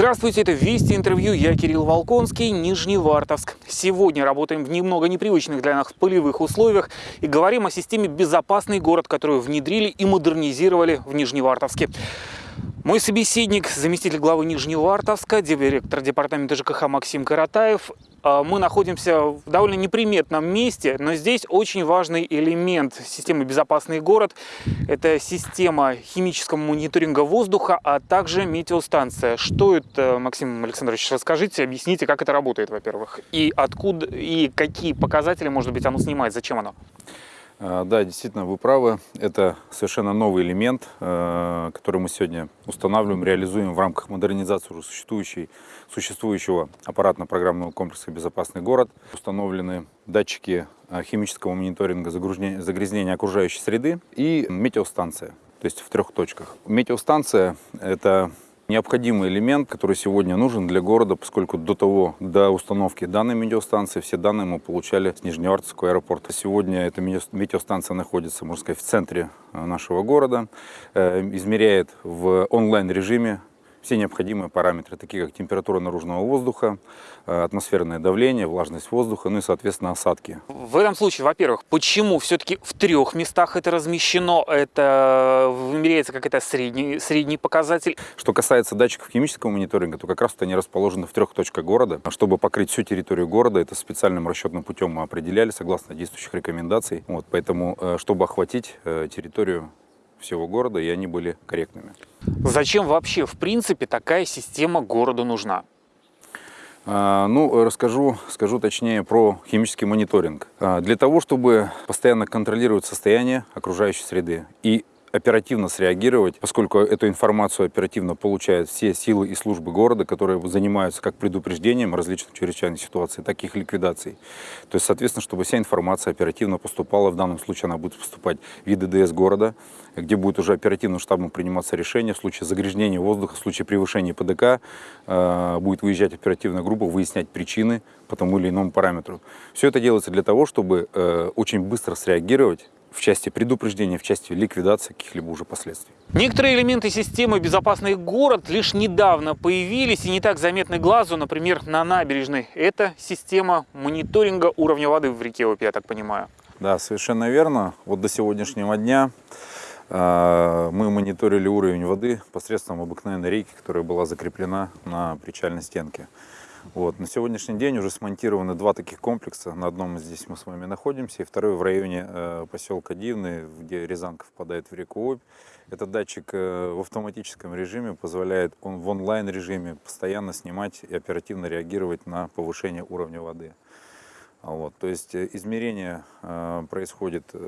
Здравствуйте, это Вести интервью, я Кирилл Волконский, Нижневартовск. Сегодня работаем в немного непривычных для нас полевых условиях и говорим о системе «Безопасный город», которую внедрили и модернизировали в Нижневартовске. Мой собеседник, заместитель главы Нижневартовска, директор департамента ЖКХ Максим Каратаев. А, мы находимся в довольно неприметном месте, но здесь очень важный элемент системы «Безопасный город». Это система химического мониторинга воздуха, а также метеостанция. Что это, Максим Александрович, расскажите, объясните, как это работает, во-первых, и откуда, и какие показатели, может быть, оно снимает, зачем оно? А, да, действительно, вы правы. Это совершенно новый элемент, э, который мы сегодня устанавливаем, реализуем в рамках модернизации уже существующей, существующего аппаратно-программного комплекса «Безопасный город». Установлены датчики э, химического мониторинга загрязнения окружающей среды и метеостанция, то есть в трех точках. Метеостанция – это необходимый элемент, который сегодня нужен для города, поскольку до того, до установки данной метеостанции, все данные мы получали с Нижневартовского аэропорта. Сегодня эта метеостанция находится, можно сказать, в центре э, нашего города, э, измеряет в онлайн-режиме все необходимые параметры, такие как температура наружного воздуха, э, атмосферное давление, влажность воздуха, ну и, соответственно, осадки. В этом случае, во-первых, почему все-таки в трех местах это размещено? Это вымеряется как это средний, средний показатель? Что касается датчиков химического мониторинга, то как раз они расположены в трех точках города. Чтобы покрыть всю территорию города, это специальным расчетным путем мы определяли, согласно действующих рекомендаций. Вот, поэтому, э, чтобы охватить э, территорию всего города, и они были корректными. Зачем вообще, в принципе, такая система городу нужна? А, ну, расскажу, скажу точнее про химический мониторинг. А, для того, чтобы постоянно контролировать состояние окружающей среды и оперативно среагировать, поскольку эту информацию оперативно получают все силы и службы города, которые занимаются как предупреждением различных чрезвычайных ситуаций, так и их ликвидацией. То есть, соответственно, чтобы вся информация оперативно поступала, в данном случае она будет поступать в ИДДС города, где будет уже оперативным штабом приниматься решение в случае загрязнения воздуха, в случае превышения ПДК, э, будет выезжать оперативная группа, выяснять причины по тому или иному параметру. Все это делается для того, чтобы э, очень быстро среагировать в части предупреждения, в части ликвидации каких-либо уже последствий. Некоторые элементы системы «Безопасный город» лишь недавно появились и не так заметны глазу, например, на набережной. Это система мониторинга уровня воды в реке Обь, я так понимаю. Да, совершенно верно. Вот до сегодняшнего дня мы мониторили уровень воды посредством обыкновенной рейки, которая была закреплена на причальной стенке. Вот. На сегодняшний день уже смонтированы два таких комплекса. На одном здесь мы с вами находимся, и второй в районе э, поселка Дивный, где Рязанка впадает в реку Обь. Этот датчик э, в автоматическом режиме позволяет он в онлайн-режиме постоянно снимать и оперативно реагировать на повышение уровня воды. Вот, то есть э, измерение э, происходит э,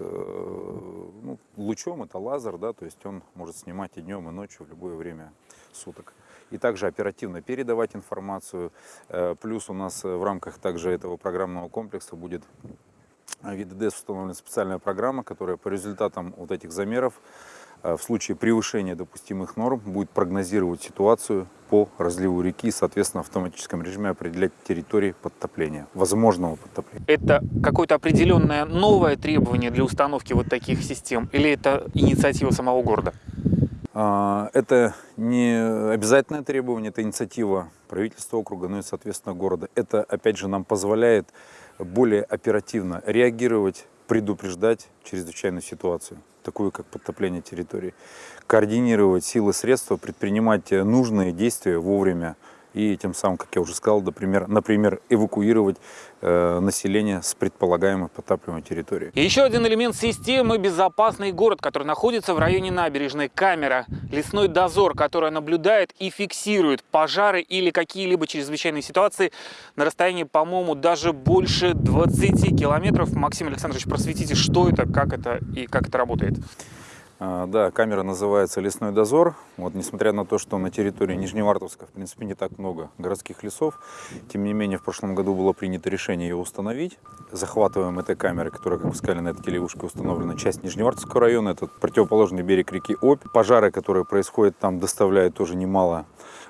ну, лучом, это лазер, да, то есть он может снимать и днем, и ночью, в любое время суток и также оперативно передавать информацию. Э, плюс у нас э, в рамках также этого программного комплекса будет в ВИДДС установлена специальная программа, которая по результатам вот этих замеров э, в случае превышения допустимых норм будет прогнозировать ситуацию по разливу реки и, соответственно, в автоматическом режиме определять территории подтопления, возможного подтопления. Это какое-то определенное новое требование для установки вот таких систем или это инициатива самого города? А, это не обязательное требование, это инициатива правительства округа, ну и, соответственно, города. Это, опять же, нам позволяет более оперативно реагировать, предупреждать чрезвычайную ситуацию, такую как подтопление территории, координировать силы средства, предпринимать нужные действия вовремя, и тем самым, как я уже сказал, например, например эвакуировать э, население с предполагаемой подтапливаемой территории. И еще один элемент системы – безопасный город, который находится в районе набережной. Камера, лесной дозор, которая наблюдает и фиксирует пожары или какие-либо чрезвычайные ситуации на расстоянии, по-моему, даже больше 20 километров. Максим Александрович, просветите, что это, как это и как это работает. А, да, камера называется «Лесной дозор». Вот, несмотря на то, что на территории Нижневартовска, в принципе, не так много городских лесов, тем не менее, в прошлом году было принято решение ее установить. Захватываем этой камеры, которая, как вы сказали, на этой телевушке установлена, часть Нижневартовского района, это противоположный берег реки Обь. Пожары, которые происходят там, доставляют тоже немало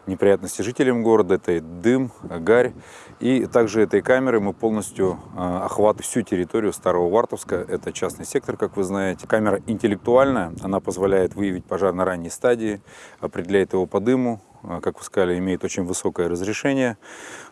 неприятности жителям города. Это и дым, гарь. И также этой камерой мы полностью охватываем всю территорию Старого Вартовска. Это частный сектор, как вы знаете. Камера интеллектуальная, она позволяет выявить пожар на ранней стадии, определяет его по дыму, как вы сказали, имеет очень высокое разрешение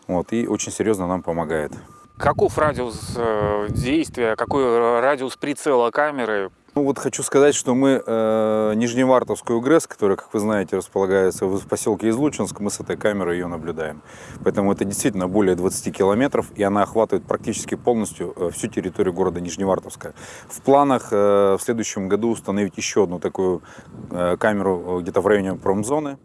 вот, и очень серьезно нам помогает. Каков радиус э, действия, какой радиус прицела камеры? Ну вот хочу сказать, что мы э, Нижневартовскую ГРЭС, которая, как вы знаете, располагается в поселке Излучинск, мы с этой камерой ее наблюдаем. Поэтому это действительно более 20 километров, и она охватывает практически полностью э, всю территорию города Нижневартовска. В планах э, в следующем году установить еще одну такую э, камеру э, где-то в районе промзоны.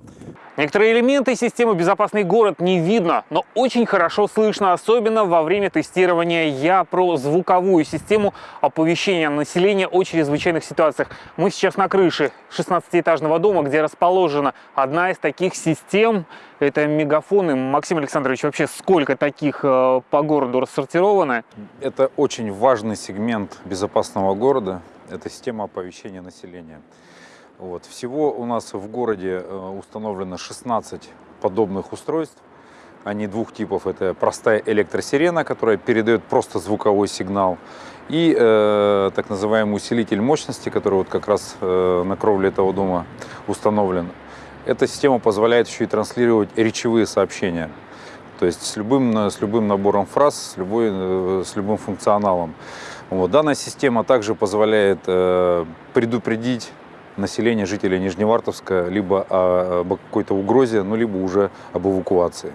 Некоторые элементы системы «Безопасный город» не видно, но очень хорошо слышно, особенно во время тестирования. Я про звуковую систему оповещения населения о чрезвычайных ситуациях. Мы сейчас на крыше 16-этажного дома, где расположена одна из таких систем. Это мегафоны. Максим Александрович, вообще сколько таких э, по городу рассортировано? Это очень важный сегмент безопасного города. Это система оповещения населения. Вот. Всего у нас в городе э, установлено 16 подобных устройств. Они двух типов. Это простая электросирена, которая передает просто звуковой сигнал. И э, так называемый усилитель мощности, который вот как раз э, на кровле этого дома установлен. Эта система позволяет еще и транслировать речевые сообщения. То есть с любым, с любым набором фраз, с, любой, э, с любым функционалом. Вот. Данная система также позволяет э, предупредить населения жителей Нижневартовска либо об какой-то угрозе, ну, либо уже об эвакуации.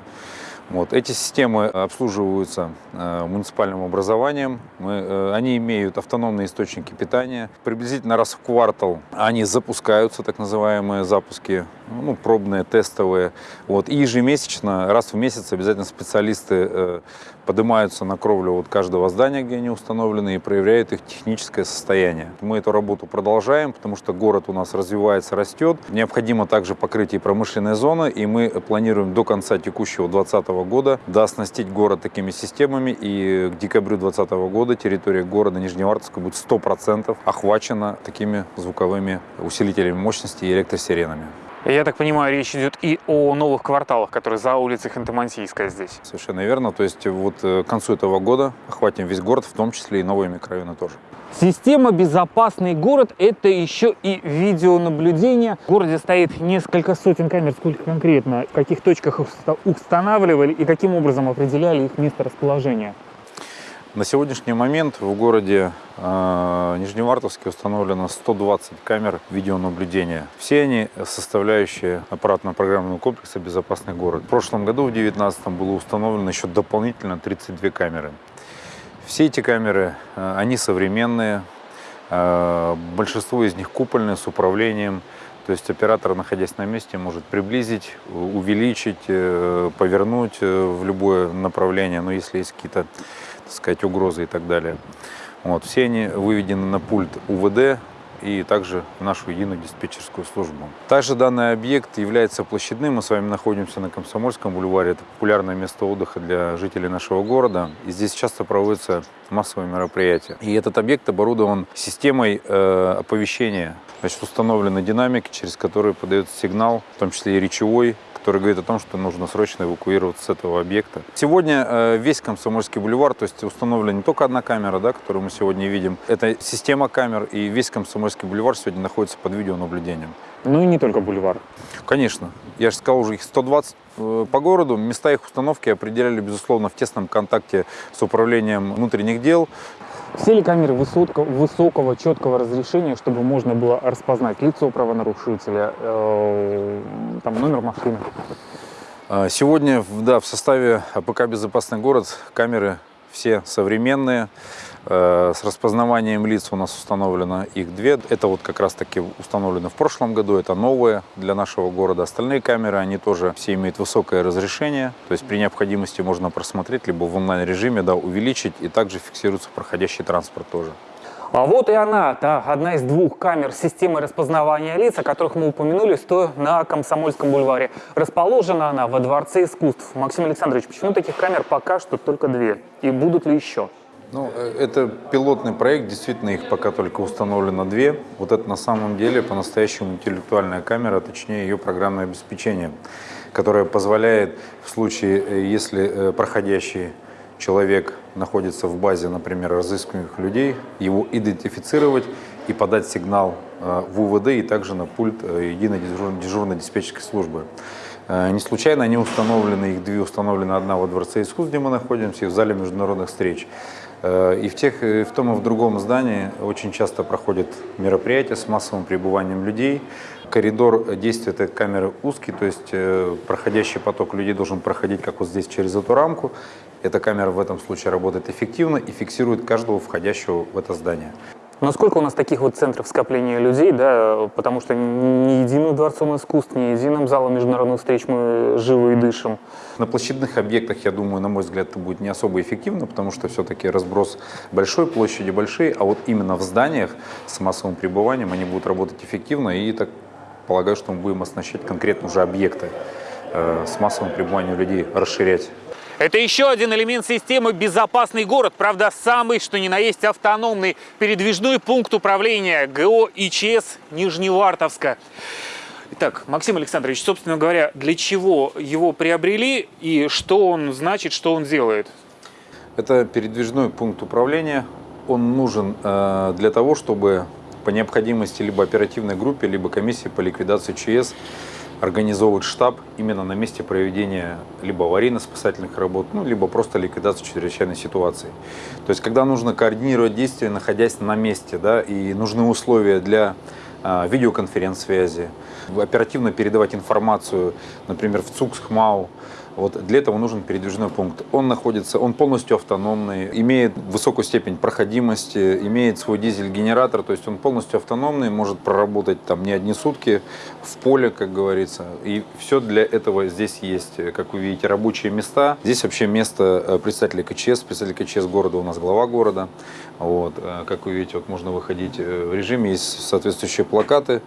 Вот. Эти системы обслуживаются э, муниципальным образованием. Мы, э, они имеют автономные источники питания. Приблизительно раз в квартал они запускаются, так называемые запуски, ну, пробные, тестовые. Вот. И ежемесячно, раз в месяц обязательно специалисты э, поднимаются на кровлю вот каждого здания, где они установлены, и проверяют их техническое состояние. Мы эту работу продолжаем, потому что город у нас развивается, растет. Необходимо также покрытие промышленной зоны, и мы планируем до конца текущего 2020 года дооснастить город такими системами, и к декабрю 2020 года территория города Нижневартовска будет 100% охвачена такими звуковыми усилителями мощности и электросиренами. Я так понимаю, речь идет и о новых кварталах, которые за улицей Ханты-Мансийская здесь. Совершенно верно. То есть вот э, к концу этого года охватим весь город, в том числе и новые микрорайоны тоже. Система «Безопасный город» — это еще и видеонаблюдение. В городе стоит несколько сотен камер. Сколько конкретно? В каких точках их устанавливали и каким образом определяли их место расположения? На сегодняшний момент в городе э, Нижневартовске установлено 120 камер видеонаблюдения. Все они составляющие аппаратно-программного комплекса «Безопасный город». В прошлом году, в 2019, было установлено еще дополнительно 32 камеры. Все эти камеры, э, они современные, э, большинство из них купольные, с управлением. То есть оператор, находясь на месте, может приблизить, увеличить, повернуть в любое направление, но если есть какие-то сказать, угрозы и так далее. Вот. Все они выведены на пульт УВД и также в нашу единую диспетчерскую службу. Также данный объект является площадным. Мы с вами находимся на Комсомольском бульваре. Это популярное место отдыха для жителей нашего города. И здесь часто проводятся массовые мероприятия. И этот объект оборудован системой э, оповещения. Значит, установлены динамики, через которые подается сигнал, в том числе и речевой, который говорит о том, что нужно срочно эвакуироваться с этого объекта. Сегодня э, весь Комсомольский бульвар, то есть установлена не только одна камера, да, которую мы сегодня видим, это система камер, и весь Комсомольский бульвар сегодня находится под видеонаблюдением. Ну и не только бульвар. Конечно. Я же сказал, уже их 120 э, по городу. Места их установки определяли, безусловно, в тесном контакте с управлением внутренних дел. Все ли камеры высокого, высокого, четкого разрешения, чтобы можно было распознать лицо правонарушителя, э, там, номер машины? А, сегодня да, в составе АПК «Безопасный город» камеры все современные. Э, с распознаванием лиц у нас установлено их две. Это вот как раз таки установлено в прошлом году. Это новые для нашего города. Остальные камеры, они тоже все имеют высокое разрешение. То есть при необходимости можно просмотреть, либо в онлайн-режиме да, увеличить. И также фиксируется проходящий транспорт тоже. А вот и она, та одна из двух камер системы распознавания лиц, о которых мы упомянули, стоя на Комсомольском бульваре. Расположена она во Дворце искусств. Максим Александрович, почему таких камер пока что только две? И будут ли еще? Ну, э, это пилотный проект, действительно их пока только установлено две. Вот это на самом деле по-настоящему интеллектуальная камера, точнее ее программное обеспечение, которое позволяет в случае, э, если э, проходящий человек находится в базе, например, разыскиваемых людей, его идентифицировать и подать сигнал в УВД и также на пульт единой дежурной диспетчерской службы. Не случайно они установлены, их две установлены, одна во Дворце искусств, где мы находимся, и в зале международных встреч. Э, и в, тех, и в том и в другом здании очень часто проходят мероприятия с массовым пребыванием людей. Коридор действия этой камеры узкий, то есть э, проходящий поток людей должен проходить, как вот здесь, через эту рамку. Эта камера в этом случае работает эффективно и фиксирует каждого входящего в это здание. Но сколько у нас таких вот центров скопления людей, да, потому что ни единым дворцом искусств, ни единым залом международных встреч мы живы и дышим. На площадных объектах, я думаю, на мой взгляд, это будет не особо эффективно, потому что все-таки разброс большой, площади большие, а вот именно в зданиях с массовым пребыванием они будут работать эффективно, и так полагаю, что мы будем оснащать конкретно уже объекты э, с массовым пребыванием людей, расширять это еще один элемент системы «Безопасный город», правда, самый, что ни на есть, автономный передвижной пункт управления ГО ИЧС Нижневартовска. Итак, Максим Александрович, собственно говоря, для чего его приобрели и что он значит, что он делает? Это передвижной пункт управления. Он нужен э, для того, чтобы по необходимости либо оперативной группе, либо комиссии по ликвидации ЧС организовывать штаб именно на месте проведения либо аварийно-спасательных работ, ну, либо просто ликвидации чрезвычайной ситуации. То есть, когда нужно координировать действия, находясь на месте, да, и нужны условия для э, видеоконференц-связи, оперативно передавать информацию, например, в ЦУКС, ХМАУ, вот для этого нужен передвижной пункт. Он находится, он полностью автономный, имеет высокую степень проходимости, имеет свой дизель-генератор, то есть он полностью автономный, может проработать там не одни сутки в поле, как говорится. И все для этого здесь есть, как вы видите, рабочие места. Здесь вообще место э, представителя КЧС, представитель КЧС города у нас глава города. Вот, э, как вы видите, вот можно выходить э, в режиме, есть соответствующие плакаты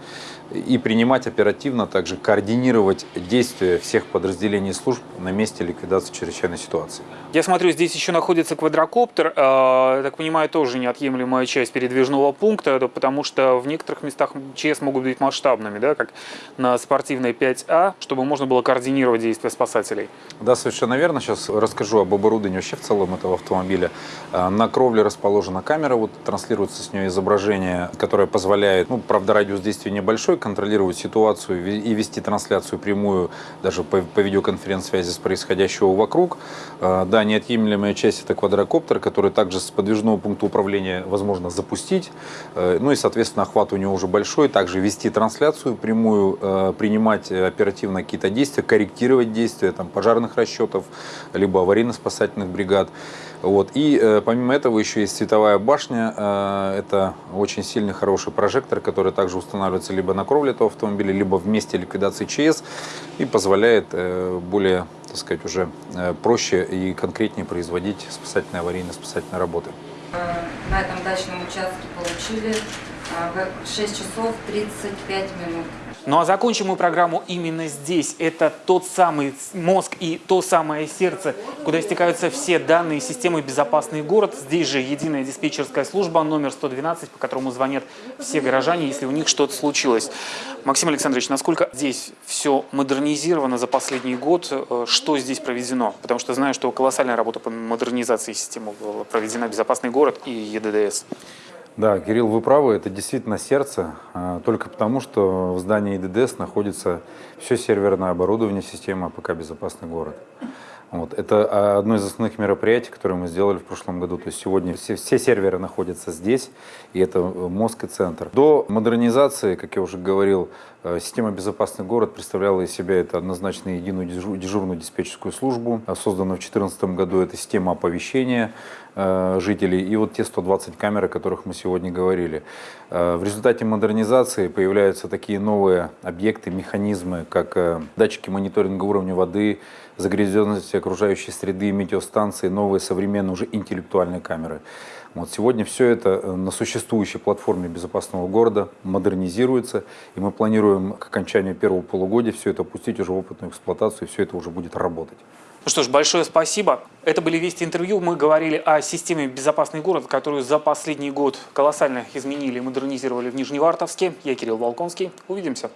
и принимать оперативно, также координировать действия всех подразделений служб на месте ликвидации чрезвычайной ситуации. Я смотрю, здесь еще находится квадрокоптер, э, так понимаю, тоже неотъемлемая часть передвижного пункта, потому что в некоторых местах ЧС могут быть масштабными, да, как на спортивной 5А, чтобы можно было координировать действия спасателей. Да, совершенно верно. Сейчас расскажу об оборудовании вообще в целом этого автомобиля. Э, на кровле расположена камера, вот транслируется с нее изображение, которое позволяет, ну, правда, радиус действия небольшой, контролировать ситуацию и вести трансляцию прямую даже по, по видеоконференц-связи с происходящего вокруг. Э, да, неотъемлемая часть это квадрокоптер, который также с подвижного пункта управления возможно запустить. Э, ну и, соответственно, охват у него уже большой. Также вести трансляцию прямую, э, принимать оперативно какие-то действия, корректировать действия там, пожарных расчетов, либо аварийно-спасательных бригад. Вот. И э, помимо этого еще есть световая башня. Э, это очень сильный, хороший прожектор, который также устанавливается либо на кровле этого автомобиля, либо в месте ликвидации ЧС и позволяет э, более, так сказать, уже э, проще и конкретнее производить спасательные аварийно-спасательные работы. На этом дачном участке получили 6 э, часов 35 минут. Ну а закончим мы программу именно здесь. Это тот самый мозг и то самое сердце, куда стекаются все данные системы «Безопасный город». Здесь же единая диспетчерская служба номер 112, по которому звонят все горожане, если у них что-то случилось. Максим Александрович, насколько здесь все модернизировано за последний год? Э, что здесь проведено? Потому что знаю, что колоссальная работа по модернизации системы была проведена «Безопасный город» и ЕДДС. Да, Кирилл, вы правы, это действительно сердце, а, только потому, что в здании ЕДДС находится все серверное оборудование системы АПК «Безопасный город». Вот. Это а, одно из основных мероприятий, которые мы сделали в прошлом году. То есть сегодня все, все серверы находятся здесь, и это э, мозг и центр. До модернизации, как я уже говорил, э, система «Безопасный город» представляла из себя это однозначно единую дежурную диспетчерскую службу, созданную в 2014 году. Это система оповещения жителей и вот те 120 камер, о которых мы сегодня говорили. В результате модернизации появляются такие новые объекты, механизмы, как датчики мониторинга уровня воды, загрязненности окружающей среды, метеостанции, новые современные уже интеллектуальные камеры. Вот сегодня все это э, на существующей платформе безопасного города модернизируется, и мы планируем к окончанию первого полугодия все это опустить уже в опытную эксплуатацию, и все это уже будет работать. Ну что ж, большое спасибо. Это были «Вести интервью». Мы говорили о системе «Безопасный город», которую за последний год колоссально изменили и модернизировали в Нижневартовске. Я Кирилл Волконский. Увидимся.